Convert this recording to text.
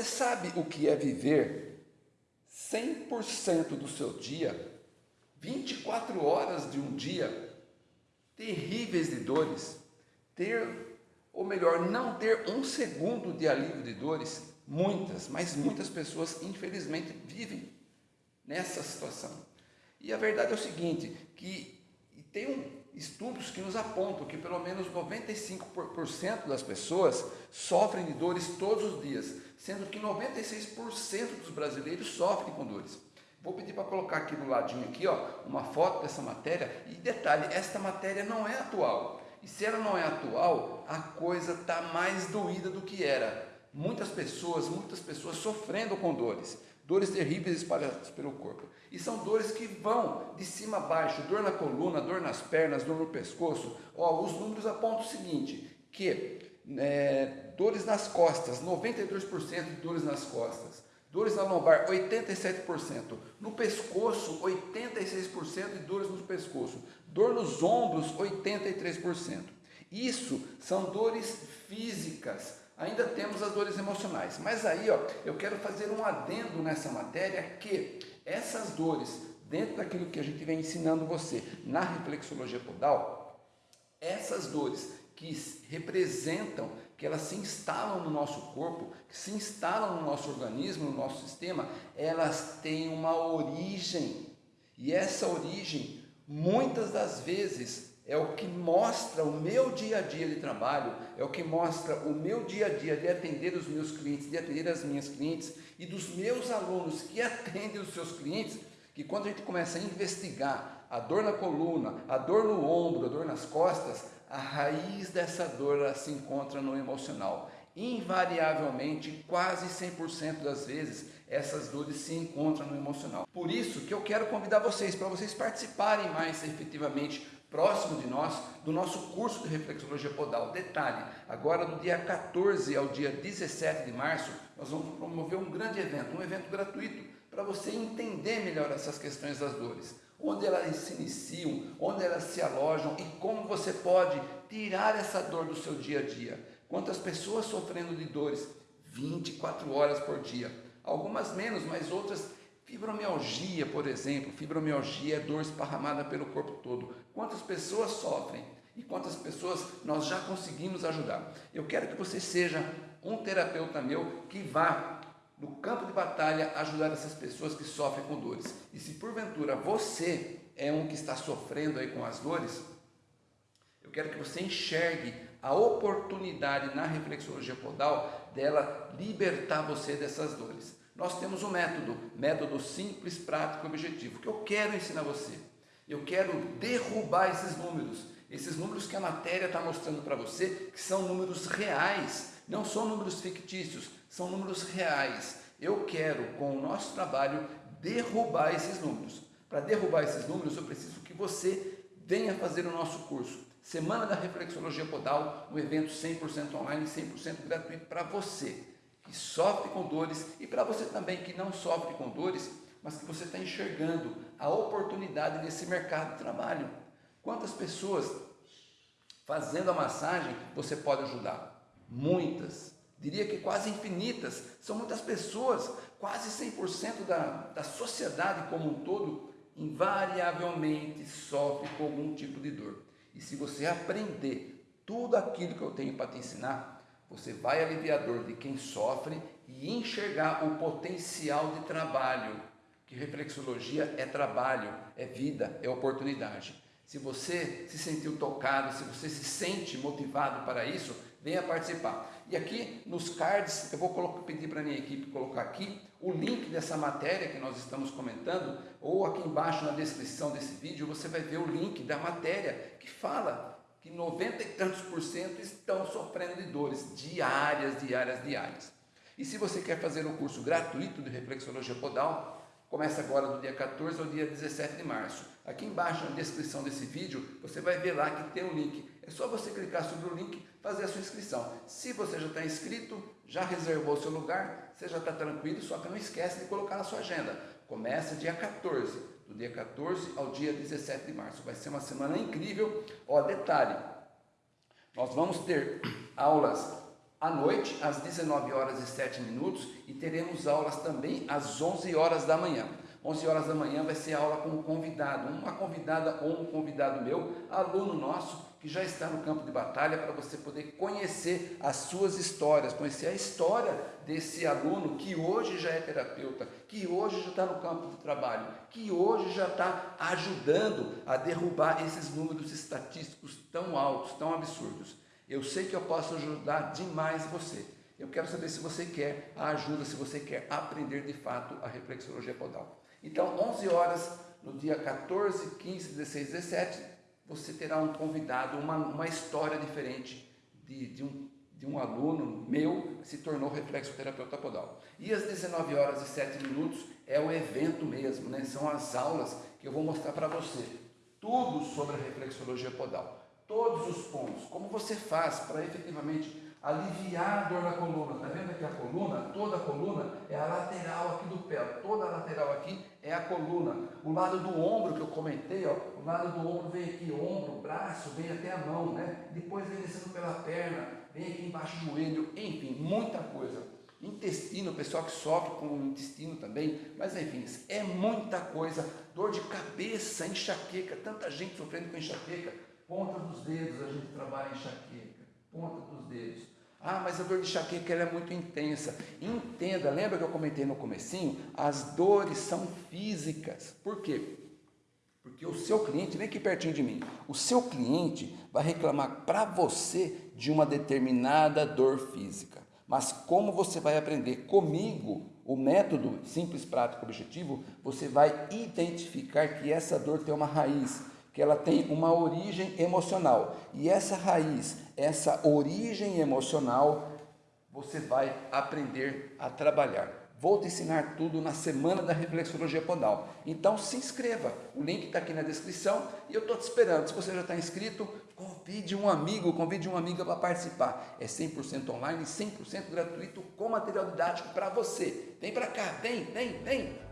Você sabe o que é viver 100% do seu dia, 24 horas de um dia, terríveis de dores, ter, ou melhor, não ter um segundo de alívio de dores? Muitas, mas muitas pessoas, infelizmente, vivem nessa situação. E a verdade é o seguinte, que tem um, estudos que nos apontam que pelo menos 95% das pessoas sofrem de dores todos os dias, sendo que 96% dos brasileiros sofrem com dores. Vou pedir para colocar aqui no ladinho aqui, ó, uma foto dessa matéria e detalhe, esta matéria não é atual. E se ela não é atual, a coisa está mais doída do que era. Muitas pessoas, muitas pessoas sofrendo com dores dores terríveis espalhadas pelo corpo. E são dores que vão de cima a baixo, dor na coluna, dor nas pernas, dor no pescoço. Ó, os números apontam o seguinte, que é, dores nas costas, 92% de dores nas costas. Dores na lombar, 87%. No pescoço, 86% de dores no pescoço. Dor nos ombros, 83%. Isso são dores físicas, ainda temos as dores emocionais. Mas aí, ó, eu quero fazer um adendo nessa matéria que essas dores, dentro daquilo que a gente vem ensinando você na reflexologia podal, essas dores que representam, que elas se instalam no nosso corpo, que se instalam no nosso organismo, no nosso sistema, elas têm uma origem. E essa origem, muitas das vezes, é o que mostra o meu dia a dia de trabalho, é o que mostra o meu dia a dia de atender os meus clientes, de atender as minhas clientes e dos meus alunos que atendem os seus clientes, que quando a gente começa a investigar a dor na coluna, a dor no ombro, a dor nas costas, a raiz dessa dor se encontra no emocional. Invariavelmente, quase 100% das vezes, essas dores se encontram no emocional. Por isso que eu quero convidar vocês, para vocês participarem mais efetivamente próximo de nós, do nosso curso de reflexologia podal. Detalhe, agora do dia 14 ao dia 17 de março, nós vamos promover um grande evento, um evento gratuito, para você entender melhor essas questões das dores. Onde elas se iniciam, onde elas se alojam e como você pode tirar essa dor do seu dia a dia. Quantas pessoas sofrendo de dores 24 horas por dia, algumas menos, mas outras Fibromialgia, por exemplo, fibromialgia é dor esparramada pelo corpo todo. Quantas pessoas sofrem e quantas pessoas nós já conseguimos ajudar? Eu quero que você seja um terapeuta meu que vá no campo de batalha ajudar essas pessoas que sofrem com dores. E se porventura você é um que está sofrendo aí com as dores, eu quero que você enxergue a oportunidade na reflexologia podal dela libertar você dessas dores nós temos um método, método simples, prático e objetivo, que eu quero ensinar você. Eu quero derrubar esses números, esses números que a matéria está mostrando para você, que são números reais, não são números fictícios, são números reais. Eu quero, com o nosso trabalho, derrubar esses números. Para derrubar esses números, eu preciso que você venha fazer o nosso curso. Semana da Reflexologia Podal, um evento 100% online, 100% gratuito para você que sofre com dores e para você também que não sofre com dores, mas que você está enxergando a oportunidade nesse mercado de trabalho. Quantas pessoas fazendo a massagem você pode ajudar? Muitas. Diria que quase infinitas. São muitas pessoas, quase 100% da, da sociedade como um todo, invariavelmente sofre com algum tipo de dor. E se você aprender tudo aquilo que eu tenho para te ensinar, você vai aliviar a dor de quem sofre e enxergar o potencial de trabalho, que reflexologia é trabalho, é vida, é oportunidade. Se você se sentiu tocado, se você se sente motivado para isso, venha participar. E aqui nos cards, eu vou colocar, pedir para a minha equipe colocar aqui o link dessa matéria que nós estamos comentando, ou aqui embaixo na descrição desse vídeo, você vai ver o link da matéria que fala que 90 e tantos por cento estão sofrendo de dores diárias, diárias, diárias. E se você quer fazer o curso gratuito de reflexologia podal, começa agora do dia 14 ao dia 17 de março. Aqui embaixo na descrição desse vídeo, você vai ver lá que tem um link. É só você clicar sobre o link, fazer a sua inscrição. Se você já está inscrito, já reservou seu lugar, você já está tranquilo, só que não esquece de colocar na sua agenda. Começa dia 14 do dia 14 ao dia 17 de março. Vai ser uma semana incrível. Ó, detalhe, nós vamos ter aulas à noite, às 19 horas e 7 minutos, e teremos aulas também às 11 horas da manhã. 11 horas da manhã vai ser aula com um convidado, uma convidada ou um convidado meu, aluno nosso, que já está no campo de batalha, para você poder conhecer as suas histórias, conhecer a história desse aluno que hoje já é terapeuta, que hoje já está no campo de trabalho, que hoje já está ajudando a derrubar esses números estatísticos tão altos, tão absurdos. Eu sei que eu posso ajudar demais você. Eu quero saber se você quer a ajuda, se você quer aprender de fato a reflexologia podal. Então, 11 horas, no dia 14, 15, 16, 17, você terá um convidado, uma, uma história diferente de, de, um, de um aluno meu que se tornou reflexoterapeuta podal. E às 19 horas e 7 minutos é o evento mesmo, né? são as aulas que eu vou mostrar para você. Tudo sobre a reflexologia podal. Todos os pontos, como você faz para efetivamente aliviar a dor na coluna. Está vendo aqui a coluna? Toda a coluna é a lateral aqui do pé. Toda a lateral aqui é a coluna. O lado do ombro que eu comentei, ó, o lado do ombro vem aqui, ombro, braço, vem até a mão, né? Depois vem descendo pela perna, vem aqui embaixo do joelho, enfim, muita coisa. Intestino, pessoal que sofre com o intestino também, mas enfim, é muita coisa. Dor de cabeça, enxaqueca, tanta gente sofrendo com enxaqueca. Ponta dos dedos a gente trabalha enxaqueca, ponta dos dedos. Ah, mas a dor de enxaqueca é muito intensa. Entenda, lembra que eu comentei no comecinho? As dores são físicas. Por quê? Porque o seu cliente, vem aqui pertinho de mim, o seu cliente vai reclamar para você de uma determinada dor física. Mas como você vai aprender comigo o método simples, prático, objetivo, você vai identificar que essa dor tem uma raiz, que ela tem uma origem emocional. E essa raiz, essa origem emocional, você vai aprender a trabalhar. Vou te ensinar tudo na semana da reflexologia podal. Então se inscreva, o link está aqui na descrição e eu estou te esperando. Se você já está inscrito, convide um amigo, convide uma amiga para participar. É 100% online, 100% gratuito, com material didático para você. Vem para cá, vem, vem, vem.